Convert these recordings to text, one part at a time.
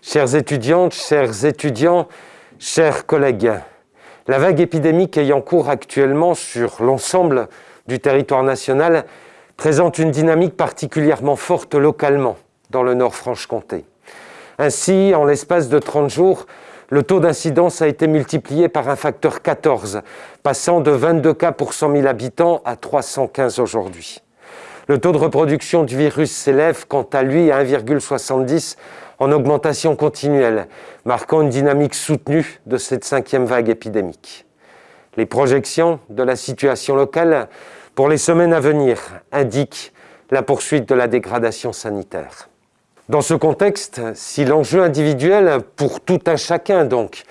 Chères étudiantes, chers étudiants, chers collègues, la vague épidémique ayant cours actuellement sur l'ensemble du territoire national présente une dynamique particulièrement forte localement dans le Nord-Franche-Comté. Ainsi, en l'espace de 30 jours, le taux d'incidence a été multiplié par un facteur 14, passant de 22 cas pour 100 000 habitants à 315 aujourd'hui. Le taux de reproduction du virus s'élève quant à lui à 1,70 en augmentation continuelle, marquant une dynamique soutenue de cette cinquième vague épidémique. Les projections de la situation locale pour les semaines à venir indiquent la poursuite de la dégradation sanitaire. Dans ce contexte, si l'enjeu individuel, pour tout un chacun donc,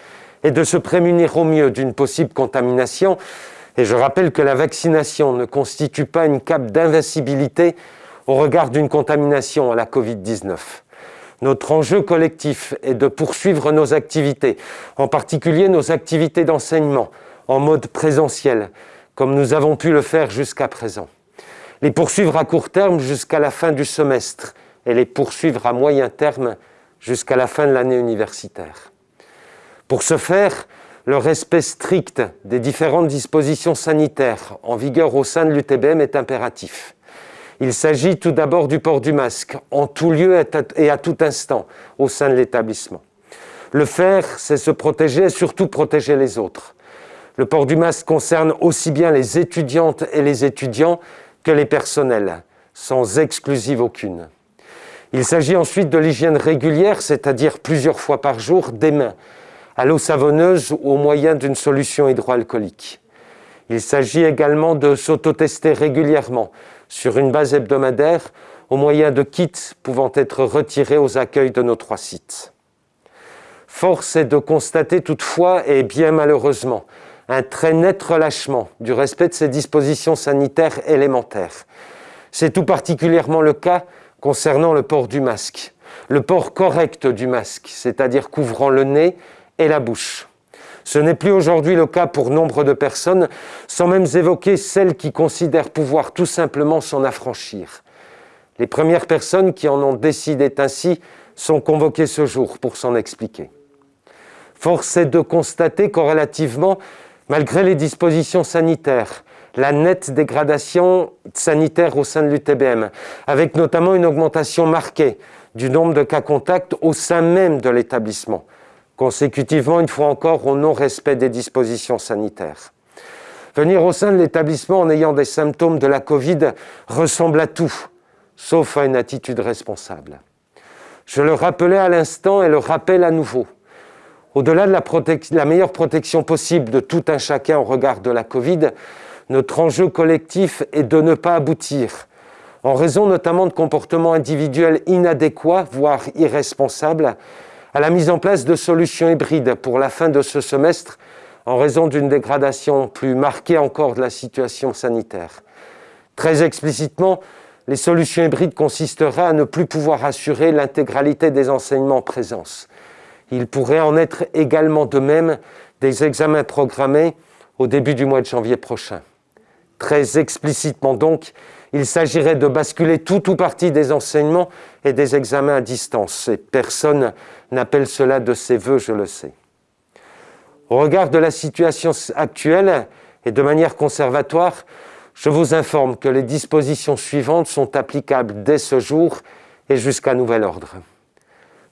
est de se prémunir au mieux d'une possible contamination, et je rappelle que la vaccination ne constitue pas une cape d'invincibilité au regard d'une contamination à la Covid-19. Notre enjeu collectif est de poursuivre nos activités, en particulier nos activités d'enseignement, en mode présentiel, comme nous avons pu le faire jusqu'à présent. Les poursuivre à court terme jusqu'à la fin du semestre et les poursuivre à moyen terme jusqu'à la fin de l'année universitaire. Pour ce faire, le respect strict des différentes dispositions sanitaires en vigueur au sein de l'UTBM est impératif. Il s'agit tout d'abord du port du masque en tout lieu et à tout instant au sein de l'établissement. Le faire, c'est se protéger et surtout protéger les autres. Le port du masque concerne aussi bien les étudiantes et les étudiants que les personnels, sans exclusive aucune. Il s'agit ensuite de l'hygiène régulière, c'est-à-dire plusieurs fois par jour, des mains, à l'eau savonneuse ou au moyen d'une solution hydroalcoolique. Il s'agit également de s'autotester régulièrement sur une base hebdomadaire au moyen de kits pouvant être retirés aux accueils de nos trois sites. Force est de constater toutefois, et bien malheureusement, un très net relâchement du respect de ces dispositions sanitaires élémentaires. C'est tout particulièrement le cas concernant le port du masque. Le port correct du masque, c'est-à-dire couvrant le nez et la bouche. Ce n'est plus aujourd'hui le cas pour nombre de personnes, sans même évoquer celles qui considèrent pouvoir tout simplement s'en affranchir. Les premières personnes qui en ont décidé ainsi sont convoquées ce jour pour s'en expliquer. Force est de constater corrélativement, malgré les dispositions sanitaires, la nette dégradation sanitaire au sein de l'UTBM, avec notamment une augmentation marquée du nombre de cas contacts au sein même de l'établissement, consécutivement une fois encore au non-respect des dispositions sanitaires. Venir au sein de l'établissement en ayant des symptômes de la Covid ressemble à tout, sauf à une attitude responsable. Je le rappelais à l'instant et le rappelle à nouveau. Au-delà de la, la, meilleure protection possible de tout un chacun au regard de la Covid, notre enjeu collectif est de ne pas aboutir, en raison notamment de comportements individuels inadéquats, voire irresponsables, à la mise en place de solutions hybrides pour la fin de ce semestre en raison d'une dégradation plus marquée encore de la situation sanitaire. Très explicitement, les solutions hybrides consisteraient à ne plus pouvoir assurer l'intégralité des enseignements en présence. Il pourrait en être également de même des examens programmés au début du mois de janvier prochain. Très explicitement donc, il s'agirait de basculer tout ou partie des enseignements et des examens à distance. Et personne n'appelle cela de ses voeux, je le sais. Au regard de la situation actuelle et de manière conservatoire, je vous informe que les dispositions suivantes sont applicables dès ce jour et jusqu'à nouvel ordre.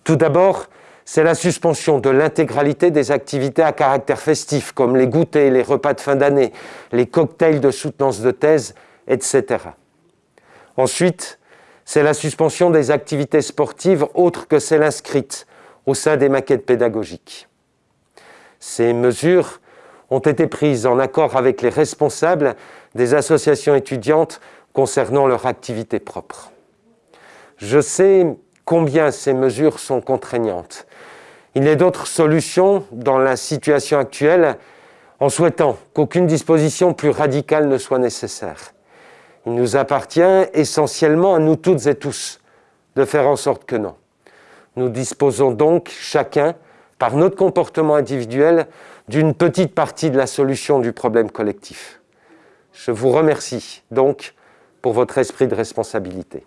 Tout d'abord, c'est la suspension de l'intégralité des activités à caractère festif, comme les goûters, les repas de fin d'année, les cocktails de soutenance de thèse, etc. Ensuite, c'est la suspension des activités sportives autres que celles inscrites au sein des maquettes pédagogiques. Ces mesures ont été prises en accord avec les responsables des associations étudiantes concernant leur activité propre. Je sais combien ces mesures sont contraignantes. Il n'est d'autre solution dans la situation actuelle en souhaitant qu'aucune disposition plus radicale ne soit nécessaire. Il nous appartient essentiellement à nous toutes et tous de faire en sorte que non. Nous disposons donc chacun, par notre comportement individuel, d'une petite partie de la solution du problème collectif. Je vous remercie donc pour votre esprit de responsabilité.